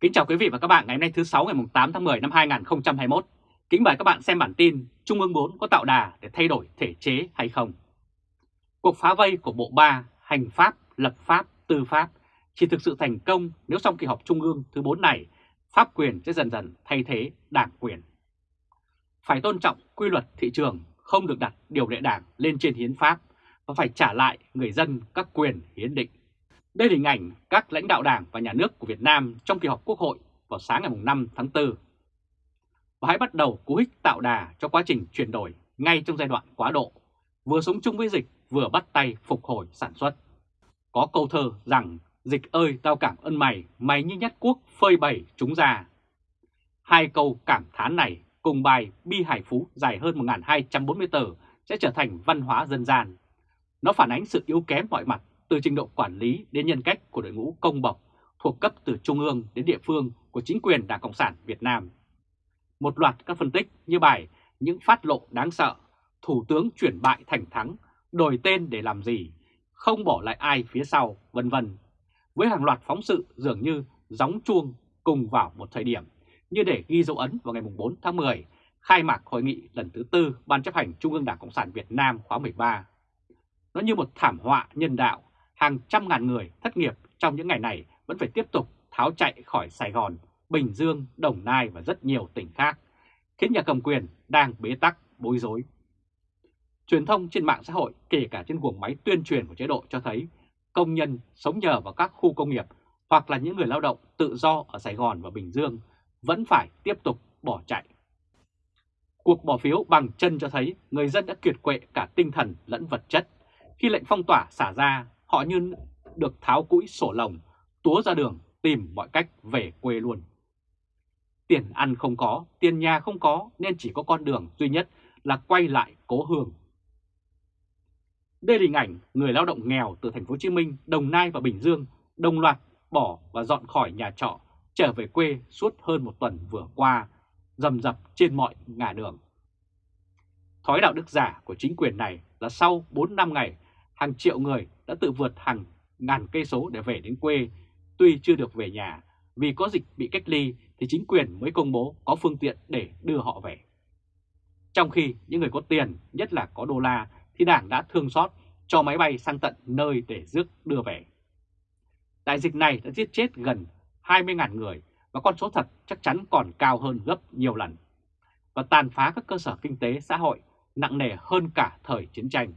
Kính chào quý vị và các bạn ngày hôm nay thứ 6 ngày 8 tháng 10 năm 2021. Kính mời các bạn xem bản tin Trung ương 4 có tạo đà để thay đổi thể chế hay không. Cuộc phá vây của Bộ 3, Hành pháp, Lập pháp, Tư pháp chỉ thực sự thành công nếu trong kỳ họp Trung ương thứ 4 này, pháp quyền sẽ dần dần thay thế đảng quyền. Phải tôn trọng quy luật thị trường, không được đặt điều lệ đảng lên trên hiến pháp và phải trả lại người dân các quyền hiến định. Đây là hình ảnh các lãnh đạo đảng và nhà nước của Việt Nam trong kỳ họp Quốc hội vào sáng ngày 5 tháng 4. Và hãy bắt đầu cú hích tạo đà cho quá trình chuyển đổi ngay trong giai đoạn quá độ, vừa sống chung với dịch vừa bắt tay phục hồi sản xuất. Có câu thơ rằng dịch ơi tao cảm ơn mày, mày như nhất quốc phơi bày chúng ra. Hai câu cảm thán này cùng bài Bi Hải Phú dài hơn 1.240 tờ sẽ trở thành văn hóa dân gian. Nó phản ánh sự yếu kém mọi mặt từ trình độ quản lý đến nhân cách của đội ngũ công bộc thuộc cấp từ trung ương đến địa phương của chính quyền Đảng Cộng sản Việt Nam. Một loạt các phân tích như bài Những phát lộ đáng sợ, Thủ tướng chuyển bại thành thắng, đổi tên để làm gì, không bỏ lại ai phía sau, vân vân. Với hàng loạt phóng sự dường như gióng chuông cùng vào một thời điểm như để ghi dấu ấn vào ngày 4 tháng 10, khai mạc hội nghị lần thứ tư Ban chấp hành Trung ương Đảng Cộng sản Việt Nam khóa 13. Nó như một thảm họa nhân đạo hàng trăm ngàn người thất nghiệp trong những ngày này vẫn phải tiếp tục tháo chạy khỏi Sài Gòn, Bình Dương, Đồng Nai và rất nhiều tỉnh khác, khiến nhà cầm quyền đang bế tắc, bối rối. Truyền thông trên mạng xã hội, kể cả trên guồng máy tuyên truyền của chế độ cho thấy công nhân sống nhờ vào các khu công nghiệp hoặc là những người lao động tự do ở Sài Gòn và Bình Dương vẫn phải tiếp tục bỏ chạy. Cuộc bỏ phiếu bằng chân cho thấy người dân đã kiệt quệ cả tinh thần lẫn vật chất. Khi lệnh phong tỏa xả ra, họ như được tháo cũi sổ lồng, túa ra đường tìm mọi cách về quê luôn. Tiền ăn không có, tiền nhà không có nên chỉ có con đường duy nhất là quay lại cố hương. Đây là hình ảnh người lao động nghèo từ thành phố Hồ Chí Minh, Đồng Nai và Bình Dương đồng loạt bỏ và dọn khỏi nhà trọ trở về quê suốt hơn một tuần vừa qua, dầm dập trên mọi ngả đường. Thói đạo đức giả của chính quyền này là sau 4 năm ngày, hàng triệu người đã tự vượt hàng ngàn cây số để về đến quê, tuy chưa được về nhà, vì có dịch bị cách ly thì chính quyền mới công bố có phương tiện để đưa họ về. Trong khi những người có tiền, nhất là có đô la, thì Đảng đã thương xót cho máy bay sang tận nơi để rước đưa về. Đại dịch này đã giết chết gần 20.000 người và con số thật chắc chắn còn cao hơn gấp nhiều lần và tàn phá các cơ sở kinh tế xã hội nặng nề hơn cả thời chiến tranh.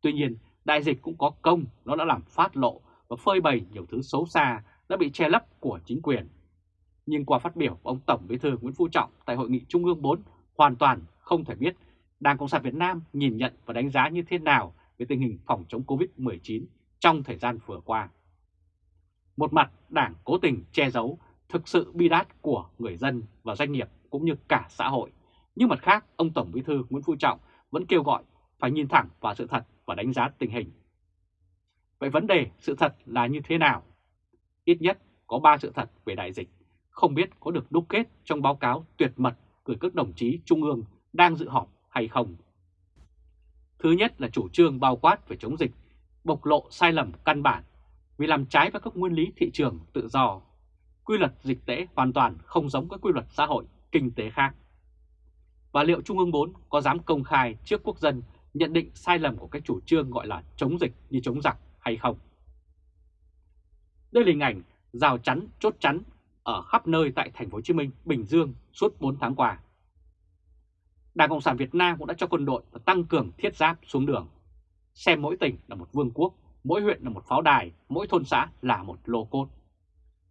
Tuy nhiên, đại dịch cũng có công, nó đã làm phát lộ và phơi bày nhiều thứ xấu xa đã bị che lấp của chính quyền. Nhưng qua phát biểu của ông Tổng Bí thư Nguyễn Phú Trọng tại Hội nghị Trung ương 4 hoàn toàn không thể biết Đảng Cộng sản Việt Nam nhìn nhận và đánh giá như thế nào về tình hình phòng chống Covid-19 trong thời gian vừa qua. Một mặt Đảng cố tình che giấu thực sự bi đát của người dân và doanh nghiệp cũng như cả xã hội. Nhưng mặt khác, ông Tổng Bí thư Nguyễn Phú Trọng vẫn kêu gọi phải nhìn thẳng vào sự thật và đánh giá tình hình. Vậy vấn đề sự thật là như thế nào? Ít nhất có 3 sự thật về đại dịch, không biết có được đúc kết trong báo cáo tuyệt mật gửi các đồng chí Trung ương đang dự họp hay không. Thứ nhất là chủ trương bao quát về chống dịch, bộc lộ sai lầm căn bản vì làm trái với các nguyên lý thị trường tự do. Quy luật dịch tễ hoàn toàn không giống các quy luật xã hội, kinh tế khác. Và liệu Trung ương 4 có dám công khai trước quốc dân nhận định sai lầm của các chủ trương gọi là chống dịch như chống giặc hay không? Đây là hình ảnh rào chắn, chốt chắn ở khắp nơi tại thành phố Hồ Chí Minh, Bình Dương suốt 4 tháng qua. Đảng Cộng sản Việt Nam cũng đã cho quân đội và tăng cường thiết giáp xuống đường. Xem mỗi tỉnh là một vương quốc, mỗi huyện là một pháo đài, mỗi thôn xã là một lô cốt.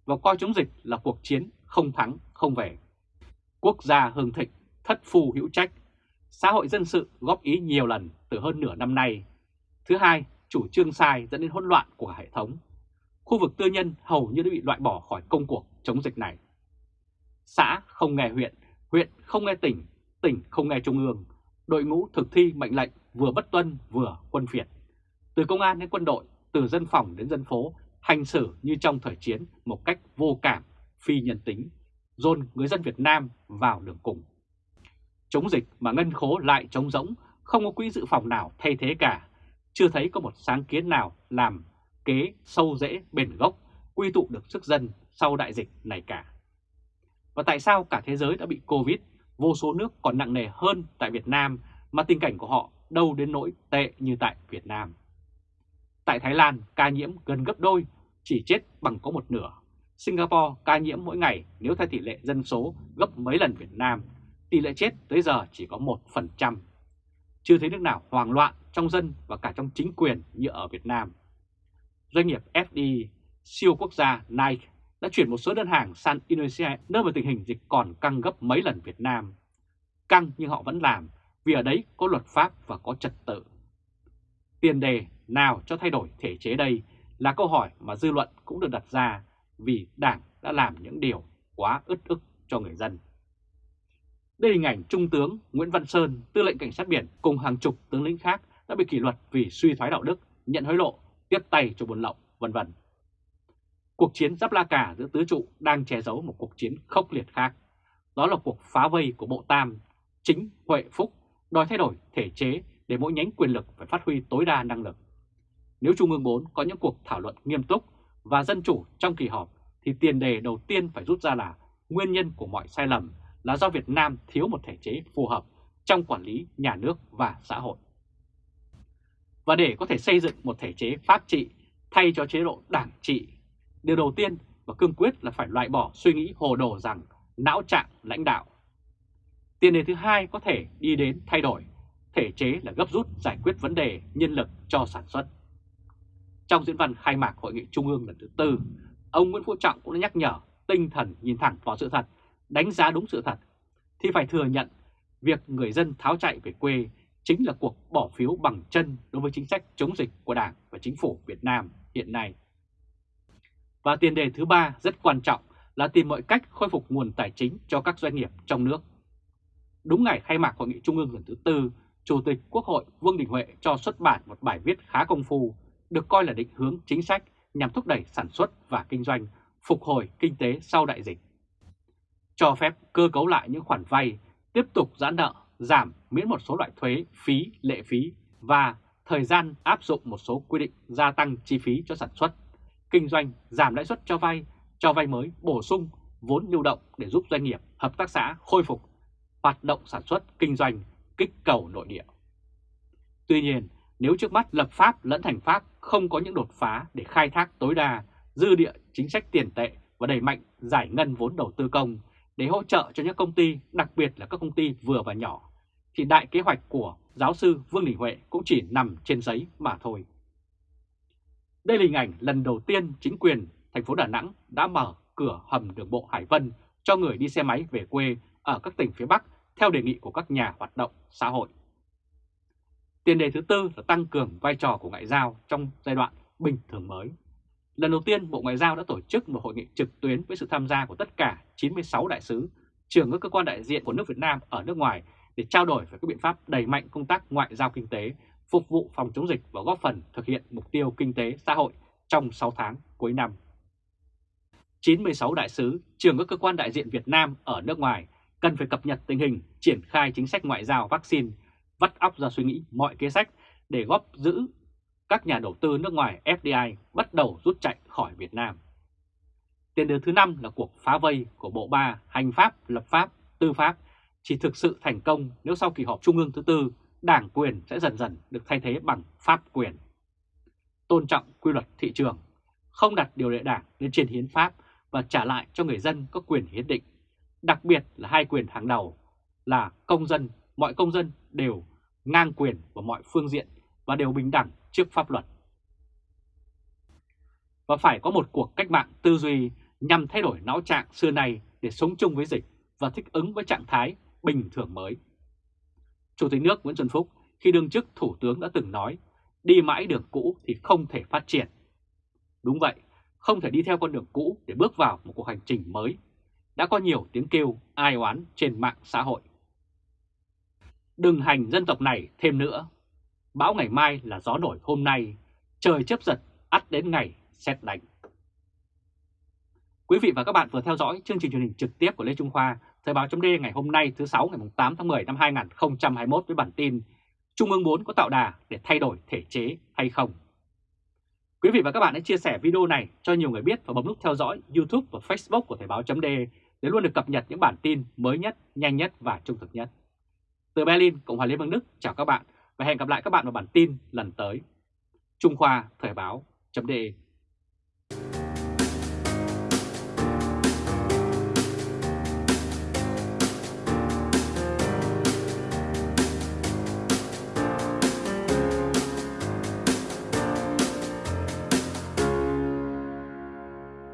Và coi chống dịch là cuộc chiến không thắng không về. Quốc gia hưng thịnh, thất phù hữu trách, xã hội dân sự góp ý nhiều lần từ hơn nửa năm nay. Thứ hai, chủ trương sai dẫn đến hỗn loạn của hệ thống. Khu vực tư nhân hầu như đã bị loại bỏ khỏi công cuộc chống dịch này. Xã không nghe huyện, huyện không nghe tỉnh, tỉnh không nghe trung ương, đội ngũ thực thi mệnh lệnh vừa bất tuân vừa quân phiệt. Từ công an đến quân đội, từ dân phòng đến dân phố, hành xử như trong thời chiến một cách vô cảm, phi nhân tính, dồn người dân Việt Nam vào đường cùng. Chống dịch mà ngân khố lại trống rỗng, không có quỹ dự phòng nào thay thế cả, chưa thấy có một sáng kiến nào làm kế sâu rễ bền gốc, quy tụ được sức dân, sau đại dịch này cả. Và tại sao cả thế giới đã bị Covid, vô số nước còn nặng nề hơn tại Việt Nam mà tình cảnh của họ đâu đến nỗi tệ như tại Việt Nam. Tại Thái Lan, ca nhiễm gần gấp đôi, chỉ chết bằng có một nửa. Singapore ca nhiễm mỗi ngày nếu theo tỷ lệ dân số gấp mấy lần Việt Nam, tỷ lệ chết tới giờ chỉ có 1%. Chưa thấy nước nào hoang loạn trong dân và cả trong chính quyền như ở Việt Nam. Doanh nghiệp FDI, siêu quốc gia Nike đã chuyển một số đơn hàng sang Indonesia nơi mà tình hình dịch còn căng gấp mấy lần Việt Nam. Căng nhưng họ vẫn làm vì ở đấy có luật pháp và có trật tự. Tiền đề nào cho thay đổi thể chế đây là câu hỏi mà dư luận cũng được đặt ra vì Đảng đã làm những điều quá ức ức cho người dân. Đây là hình ảnh Trung tướng Nguyễn Văn Sơn, tư lệnh cảnh sát biển cùng hàng chục tướng lĩnh khác đã bị kỷ luật vì suy thoái đạo đức, nhận hối lộ, tiếp tay cho buôn lậu, vân vân. Cuộc chiến giáp la cả giữa tứ trụ đang che giấu một cuộc chiến khốc liệt khác. Đó là cuộc phá vây của Bộ Tam, chính Huệ Phúc đòi thay đổi thể chế để mỗi nhánh quyền lực phải phát huy tối đa năng lực. Nếu Trung ương 4 có những cuộc thảo luận nghiêm túc và dân chủ trong kỳ họp thì tiền đề đầu tiên phải rút ra là nguyên nhân của mọi sai lầm là do Việt Nam thiếu một thể chế phù hợp trong quản lý nhà nước và xã hội. Và để có thể xây dựng một thể chế pháp trị thay cho chế độ đảng trị, điều đầu tiên và cương quyết là phải loại bỏ suy nghĩ hồ đồ rằng não trạng lãnh đạo. Tiền đề thứ hai có thể đi đến thay đổi, thể chế là gấp rút giải quyết vấn đề nhân lực cho sản xuất. Trong diễn văn khai mạc Hội nghị Trung ương lần thứ tư, ông Nguyễn Phú Trọng cũng đã nhắc nhở tinh thần nhìn thẳng vào sự thật, đánh giá đúng sự thật, thì phải thừa nhận việc người dân tháo chạy về quê chính là cuộc bỏ phiếu bằng chân đối với chính sách chống dịch của Đảng và Chính phủ Việt Nam hiện nay. Và tiền đề thứ ba rất quan trọng là tìm mọi cách khôi phục nguồn tài chính cho các doanh nghiệp trong nước. Đúng ngày khai mạc Hội nghị Trung ương lần thứ tư, Chủ tịch Quốc hội Vương Đình Huệ cho xuất bản một bài viết khá công phu, được coi là định hướng chính sách nhằm thúc đẩy sản xuất và kinh doanh, phục hồi kinh tế sau đại dịch. Cho phép cơ cấu lại những khoản vay, tiếp tục giãn nợ, giảm miễn một số loại thuế, phí, lệ phí và thời gian áp dụng một số quy định gia tăng chi phí cho sản xuất, kinh doanh, giảm lãi suất cho vay, cho vay mới, bổ sung vốn lưu động để giúp doanh nghiệp, hợp tác xã khôi phục hoạt động sản xuất, kinh doanh, kích cầu nội địa. Tuy nhiên, nếu trước mắt lập pháp lẫn thành pháp không có những đột phá để khai thác tối đa dư địa chính sách tiền tệ và đẩy mạnh giải ngân vốn đầu tư công để hỗ trợ cho những công ty, đặc biệt là các công ty vừa và nhỏ, thì đại kế hoạch của giáo sư Vương Đình Huệ cũng chỉ nằm trên giấy mà thôi. Đây là hình ảnh lần đầu tiên chính quyền thành phố Đà Nẵng đã mở cửa hầm đường bộ Hải Vân cho người đi xe máy về quê ở các tỉnh phía Bắc theo đề nghị của các nhà hoạt động xã hội. Tiền đề thứ tư là tăng cường vai trò của ngoại giao trong giai đoạn bình thường mới. Lần đầu tiên Bộ Ngoại giao đã tổ chức một hội nghị trực tuyến với sự tham gia của tất cả 96 đại sứ, trưởng các cơ quan đại diện của nước Việt Nam ở nước ngoài để trao đổi về các biện pháp đẩy mạnh công tác ngoại giao kinh tế, phục vụ phòng chống dịch và góp phần thực hiện mục tiêu kinh tế xã hội trong 6 tháng cuối năm. 96 đại sứ, trưởng các cơ quan đại diện Việt Nam ở nước ngoài cần phải cập nhật tình hình, triển khai chính sách ngoại giao vaccine, vắt óc ra suy nghĩ mọi kế sách để góp giữ các nhà đầu tư nước ngoài FDI bắt đầu rút chạy khỏi Việt Nam. Tiền đề thứ năm là cuộc phá vây của Bộ Ba, Hành pháp, Lập pháp, Tư pháp chỉ thực sự thành công nếu sau kỳ họp Trung ương thứ tư, đảng quyền sẽ dần dần được thay thế bằng pháp quyền. Tôn trọng quy luật thị trường, không đặt điều lệ đảng lên trên hiến pháp và trả lại cho người dân có quyền hiến định, đặc biệt là hai quyền hàng đầu là công dân, mọi công dân đều ngang quyền vào mọi phương diện và đều bình đẳng trước pháp luật. Và phải có một cuộc cách mạng tư duy nhằm thay đổi não trạng xưa nay để sống chung với dịch và thích ứng với trạng thái bình thường mới. Chủ tịch nước Nguyễn Xuân Phúc khi đương chức Thủ tướng đã từng nói đi mãi đường cũ thì không thể phát triển. Đúng vậy, không thể đi theo con đường cũ để bước vào một cuộc hành trình mới. Đã có nhiều tiếng kêu ai oán trên mạng xã hội. Đừng hành dân tộc này thêm nữa bão ngày mai là gió nổi hôm nay, trời chấp giật, ắt đến ngày xét đánh. Quý vị và các bạn vừa theo dõi chương trình truyền hình trực tiếp của Lê Trung Khoa, Thời báo chấm ngày hôm nay thứ 6 ngày 8 tháng 10 năm 2021 với bản tin Trung ương 4 có tạo đà để thay đổi thể chế hay không? Quý vị và các bạn hãy chia sẻ video này cho nhiều người biết và bấm nút theo dõi YouTube và Facebook của Thời báo chấm để luôn được cập nhật những bản tin mới nhất, nhanh nhất và trung thực nhất. Từ Berlin, Cộng hòa Liên bang Đức, chào các bạn và hẹn gặp lại các bạn vào bản tin lần tới. Trung Khoa Thời báo.de